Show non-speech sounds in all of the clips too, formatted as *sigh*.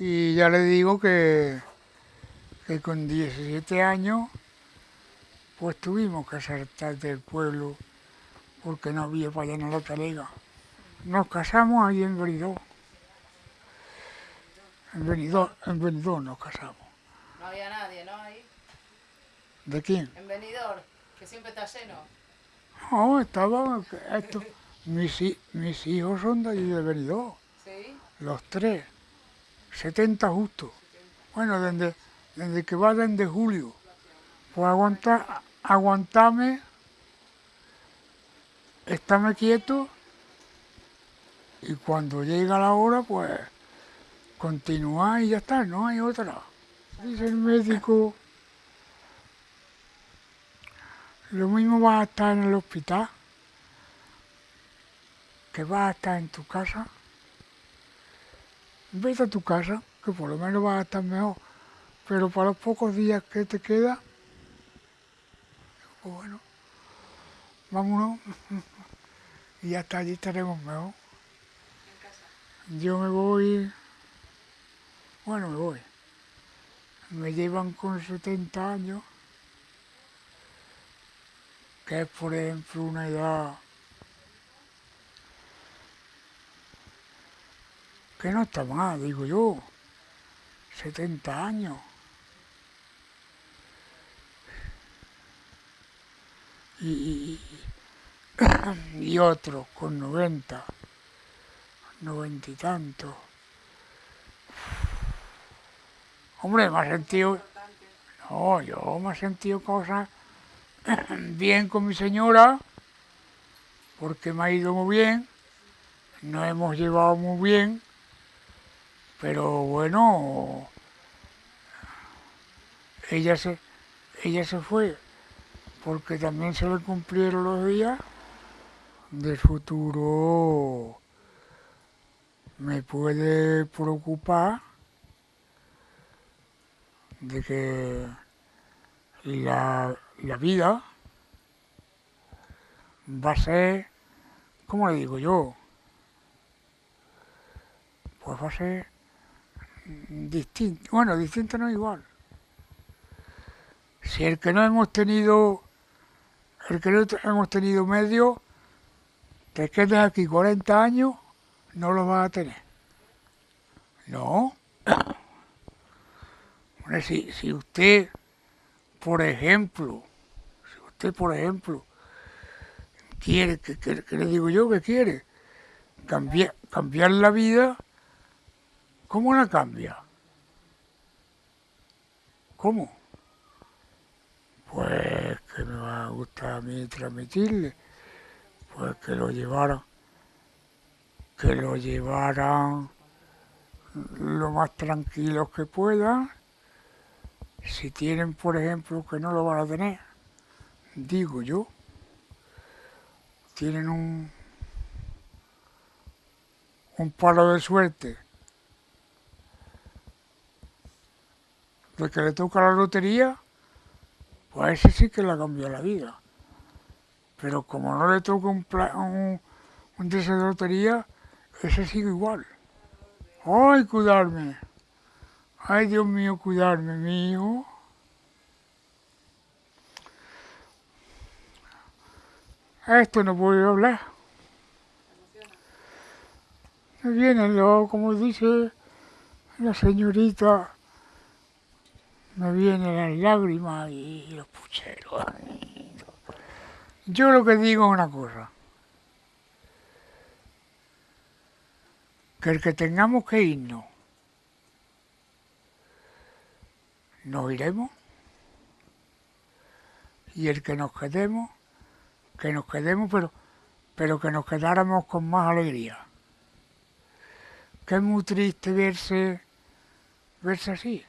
Y ya le digo que, que con 17 años pues tuvimos que saltar del pueblo porque no había para llenar la talega. Nos casamos ahí en Benidorm. En Benidorm, en Benidorm nos casamos. No había nadie, ¿no? Ahí, ¿De quién? en Benidorm, que siempre está lleno. No, estaba, esto, mis, mis hijos son de allí de Benidorm, ¿Sí? los tres, 70 justo. Bueno, desde, desde que va desde julio, pues aguanta, aguantame, estarme quieto y cuando llega la hora, pues continuar y ya está, no hay otra. Dice el médico, lo mismo vas a estar en el hospital que vas a estar en tu casa. Vete a tu casa, que por lo menos vas a estar mejor. Pero para los pocos días que te queda, pues bueno, vámonos. *laughs* Y hasta allí estaremos mejor. Yo me voy, bueno, me voy. Me llevan con 70 años, que es por ejemplo una edad que no está mal, digo yo. 70 años. Y, y, *coughs* otros con 90, 90 y tantos. Hombre, me he sentido... No, yo me he sentido cosas *coughs* bien con mi señora, porque me ha ido muy bien, nos hemos llevado muy bien, pero bueno, ella se, ella se fue porque también se le cumplieron los días del futuro. Me puede preocupar de que la, la vida va a ser, ¿cómo le digo yo? Pues va a ser distinto. Bueno, distinto no igual. Si el que no hemos tenido, el que no hemos tenido medio, te quedas aquí 40 años, no lo vas a tener. No. *coughs* Si, si usted, por ejemplo, si usted, por ejemplo, quiere, que, que- que le digo yo que quiere, cambiar, cambiar la vida, ¿cómo la cambia? ¿Cómo? Pues que me va a gustar a mí transmitirle, pues que lo llevaran, que lo llevaran lo más tranquilos que puedan, si tienen, por ejemplo, que no lo van a tener, digo yo, tienen un, un palo de suerte de que le toca la lotería, pues ese sí que le cambió la vida. Pero como no le toca un, un, un de lotería, ese sigue igual. ¡Ay, cuidarme! ¡Ay, Dios mío, cuidarme, mi! Esto no puedo hablar. Me vienen los, como dice la señorita, me vienen las lágrimas y los pucheros. Yo lo que digo es una cosa. Que el que tengamos que irnos, nos iremos. Y el que nos quedemos, que nos quedemos, pero, pero que nos quedáramos con más alegría. Que es muy triste verse, verse así.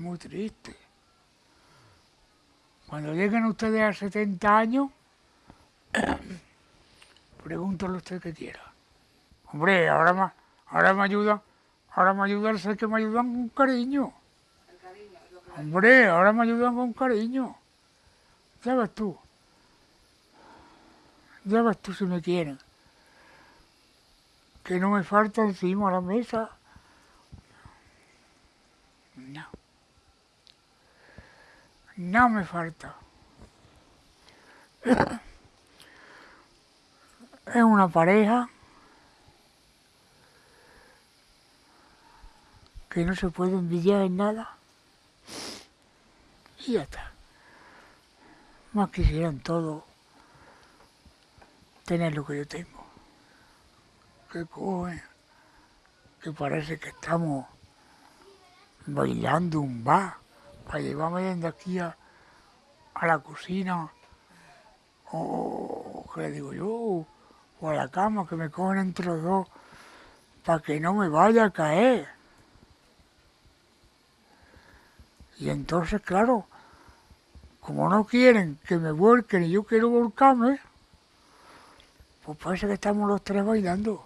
Muy triste. Cuando lleguen ustedes a 70 años, *coughs* pregúntale usted qué quiera. Hombre, ahora me, ahora me ayudan, ahora me ayudan, sé que me ayudan con cariño. Hombre, ahora me ayudan con cariño. Ya ves tú. Ya ves tú si me quieren. Que no me falta encima la mesa No. No me falta. *coughs* Es una pareja que no se puede envidiar en nada. Y ya está. Más quisieran todos tener lo que yo tengo. Que cogen, que parece que estamos bailando un bar para llevarme desde aquí a, a la cocina o, que le digo yo, o a la cama, que me cogen entre los dos para que no me vaya a caer. Y entonces, claro, como no quieren que me vuelquen y yo quiero volcarme, pues parece que estamos los tres bailando.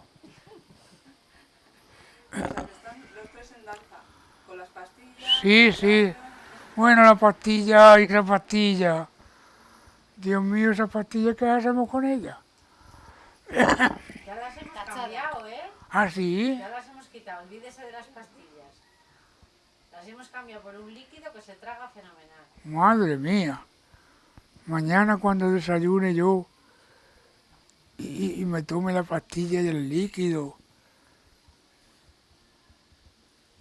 los tres en danza, con las pastillas. Sí, sí. Bueno, la pastilla y la pastilla. Dios mío, esa pastilla, ¿qué hacemos con ella? Ya las hemos cambiado, ¿eh? ¿Ah, sí? Ya las hemos quitado, olvídese de las pastillas. Las hemos cambiado por un líquido que se traga fenomenal. Madre mía. Mañana cuando desayune yo y, y me tome la pastilla y el líquido,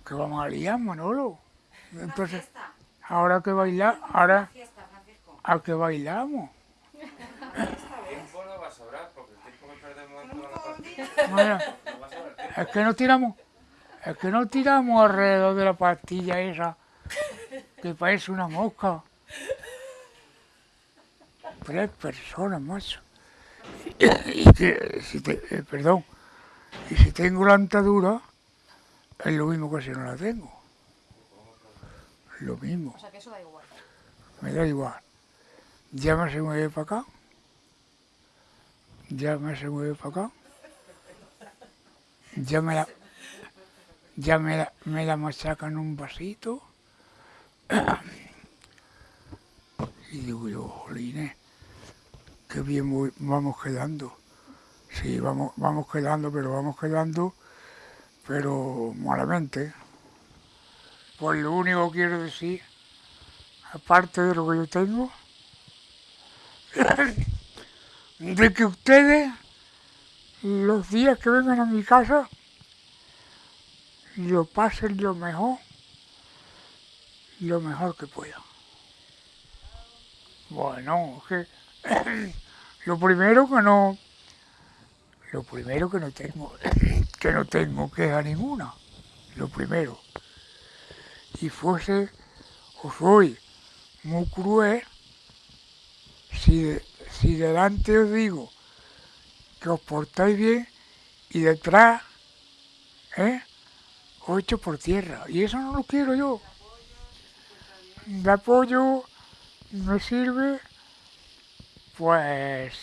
que vamos a liar, Manolo. *laughs* Entonces, ahora que bailar, ahora a que bailamos. Tiempo no va a sobrar porque el tiempo que perdemos en toda la partida Mira, no va a sobrar tiempo. es que no tiramos, es que no tiramos alrededor de la pastilla esa, que parece una mosca. Tres personas, macho. Y que, si te, eh, perdón, y si tengo la antadura, es lo mismo que si no la tengo. Lo mismo, O sea que eso da igual. me da igual. Ya me se mueve para acá. Ya me se mueve para acá. Ya me la, ya me la, me la machacan un vasito. *clears throat* Y digo yo, jolines, qué bien voy- vamos quedando. Sí, vamos, vamos quedando, pero vamos quedando, pero malamente. Pues lo único que quiero decir, aparte de lo que yo tengo, de que ustedes, los días que vengan a mi casa, lo pasen lo mejor, lo mejor que puedan. Bueno, que *coughs* lo primero que no, lo primero que no tengo, *coughs* que no tengo queja ninguna, lo primero. Y fuese, o soy muy cruel, si, si delante os digo que os portáis bien y detrás, ¿eh? Os echo por tierra. Y eso no lo quiero yo. De apoyo me sirve, pues,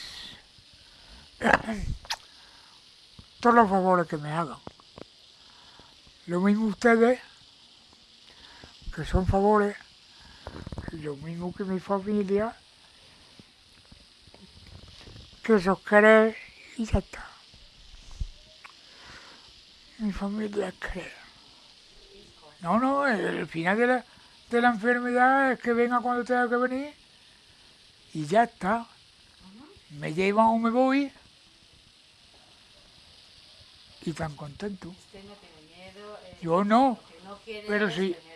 *clears throat* todos los favores que me hagan. Lo mismo ustedes, que son favores, lo mismo que mi familia, que os queréis y ya está. Mi familia es querer. No, no, el final de la, de la enfermedad es que venga cuando tenga que venir y ya está. Me llevan o me voy y tan contento. Usted no tiene miedo. eh, Yo no, pero sí. tener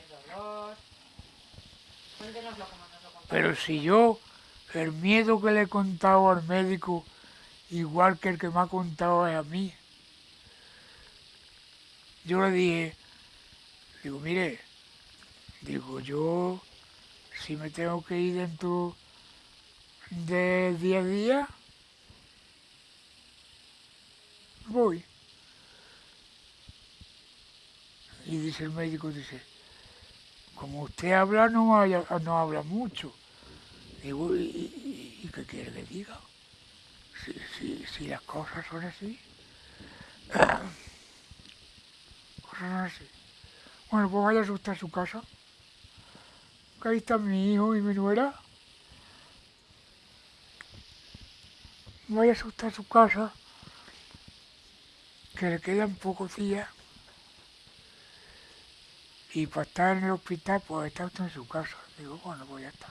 pero si yo el miedo que le he contado al médico, igual que el que me ha contado es a mí, yo le dije, digo, mire, digo, yo si me tengo que ir dentro de 10 días, voy. Y dice el médico, dice, como usted habla, no, habla mucho. Digo, ¿y, qué quiere que diga? Si, las cosas son así. cosas son así. Bueno, pues vaya a asustar a su casa. Que ahí está mi hijo y mi nuera. Vaya a asustar a su casa. Que le quedan pocos días. Y para estar en el hospital, pues está usted en su casa. Digo, bueno, pues ya está.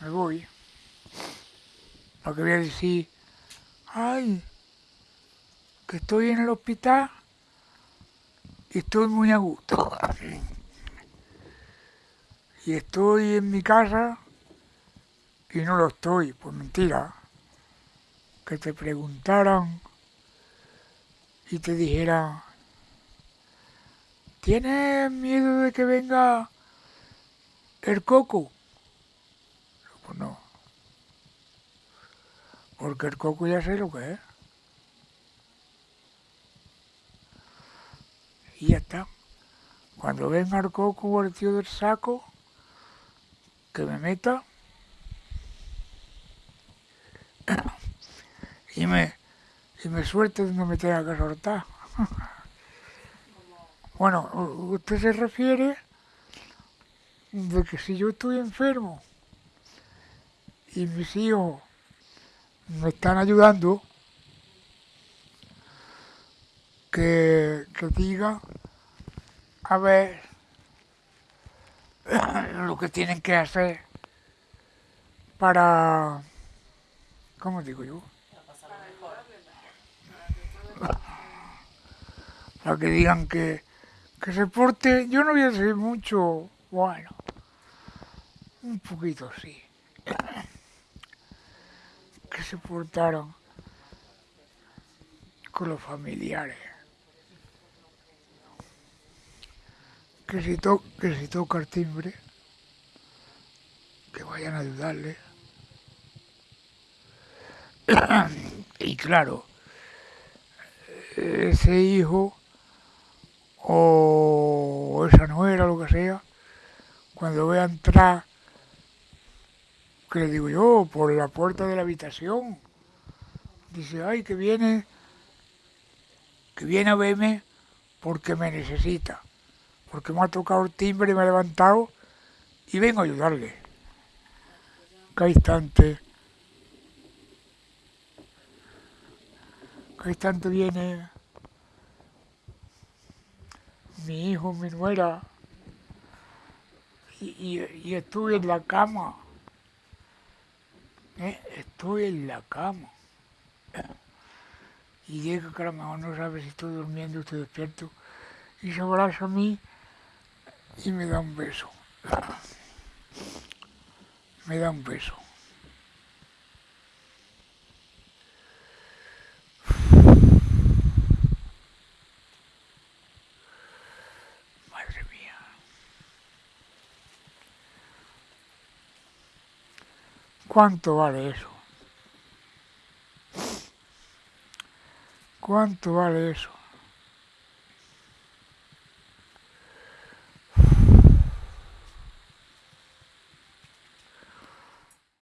Me voy. Lo que voy a decir, ay, que estoy en el hospital y estoy muy a gusto. *laughs* Y estoy en mi casa y no lo estoy, pues mentira. Que te preguntaran y te dijeran, ¿tienes miedo de que venga el coco? Pues no. Porque el coco ya sé lo que es. Y ya está. Cuando venga el coco o el del saco, que me meta *coughs* y me, y me suelte donde me tenga que soltar. Bueno, usted se refiere de que si yo estoy enfermo y mis hijos me están ayudando, que, que diga a ver *coughs* lo que tienen que hacer para, ¿cómo digo yo? Para que digan que, que se porte, yo no voy a decir mucho, bueno, un poquito sí, *clears throat* que se portaron con los familiares. Que si, to- que si toca el timbre, que vayan a ayudarle. *clears throat* y claro, ese hijo o esa nuera, lo que sea, cuando vea entrar, que le digo yo, por la puerta de la habitación, dice, ay, que viene, que viene a verme porque me necesita, porque me ha tocado el timbre y me ha levantado y vengo a ayudarle. Cada instante, cada instante viene mi hijo, mi nuera, y, y- estoy en la cama. ¿eh? Estoy en la cama. Y llega que a lo mejor no sabe si estoy durmiendo o estoy despierto. Y se abraza a mí y me da un beso. Me da un beso. Madre mía. ¿Cuánto vale eso? ¿Cuánto vale eso?